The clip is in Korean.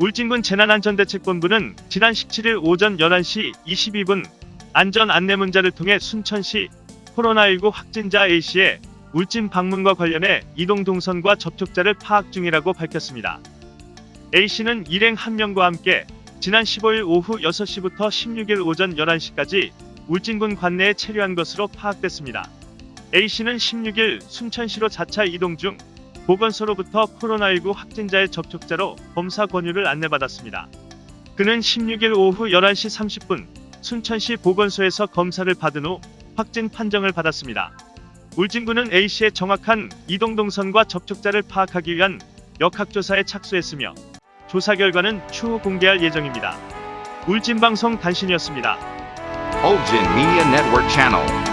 울진군 재난안전대책본부는 지난 17일 오전 11시 22분 안전 안내 문자를 통해 순천시 코로나19 확진자 A씨의 울진 방문과 관련해 이동 동선과 접촉자를 파악 중이라고 밝혔습니다. A씨는 일행 한 명과 함께 지난 15일 오후 6시부터 16일 오전 11시까지 울진군 관내에 체류한 것으로 파악됐습니다. A씨는 16일 순천시로 자차 이동 중 보건소로부터 코로나19 확진자의 접촉자로 검사 권유를 안내받았습니다. 그는 16일 오후 11시 30분 순천시 보건소에서 검사를 받은 후 확진 판정을 받았습니다. 울진군은 A씨의 정확한 이동 동선과 접촉자를 파악하기 위한 역학조사에 착수했으며 조사 결과는 추후 공개할 예정입니다. 울진방송 단신이었습니다. Ulgin Media Network.